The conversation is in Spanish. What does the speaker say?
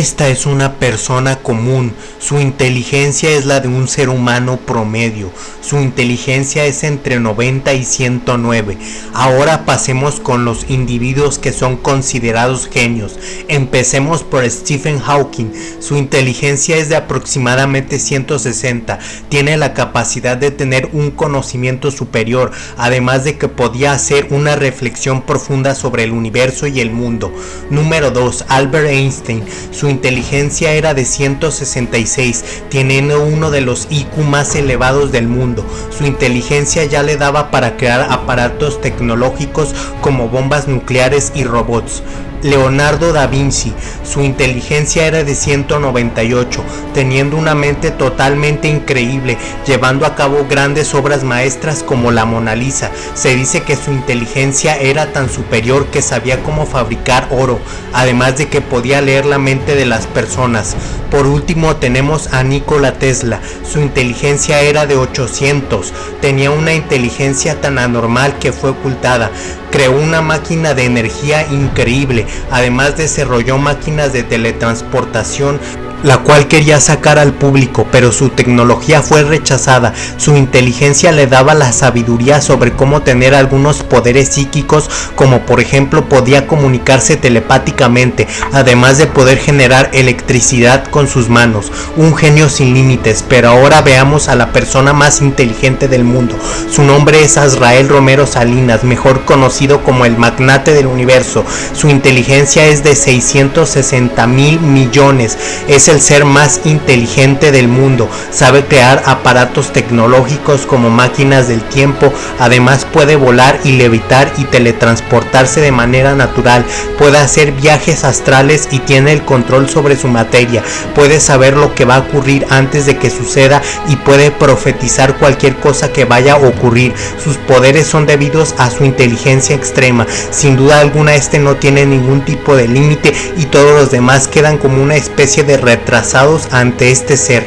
Esta es una persona común, su inteligencia es la de un ser humano promedio, su inteligencia es entre 90 y 109. Ahora pasemos con los individuos que son considerados genios. Empecemos por Stephen Hawking, su inteligencia es de aproximadamente 160, tiene la capacidad de tener un conocimiento superior, además de que podía hacer una reflexión profunda sobre el universo y el mundo. Número 2. Albert Einstein, su inteligencia era de 166, teniendo uno de los IQ más elevados del mundo. Su inteligencia ya le daba para crear aparatos tecnológicos como bombas nucleares y robots. Leonardo da Vinci, su inteligencia era de 198, teniendo una mente totalmente increíble, llevando a cabo grandes obras maestras como la Mona Lisa. Se dice que su inteligencia era tan superior que sabía cómo fabricar oro, además de que podía leer la mente de las personas. Por último tenemos a Nikola Tesla, su inteligencia era de 800, tenía una inteligencia tan anormal que fue ocultada, creó una máquina de energía increíble, además desarrolló máquinas de teletransportación la cual quería sacar al público, pero su tecnología fue rechazada. Su inteligencia le daba la sabiduría sobre cómo tener algunos poderes psíquicos, como por ejemplo podía comunicarse telepáticamente, además de poder generar electricidad con sus manos. Un genio sin límites, pero ahora veamos a la persona más inteligente del mundo. Su nombre es Azrael Romero Salinas, mejor conocido como el magnate del universo. Su inteligencia es de 660 mil millones. Es el ser más inteligente del mundo, sabe crear aparatos tecnológicos como máquinas del tiempo, además puede volar y levitar y teletransportarse de manera natural, puede hacer viajes astrales y tiene el control sobre su materia, puede saber lo que va a ocurrir antes de que suceda y puede profetizar cualquier cosa que vaya a ocurrir. Sus poderes son debidos a su inteligencia extrema. Sin duda alguna este no tiene ningún tipo de límite y todos los demás quedan como una especie de retrasados ante este ser.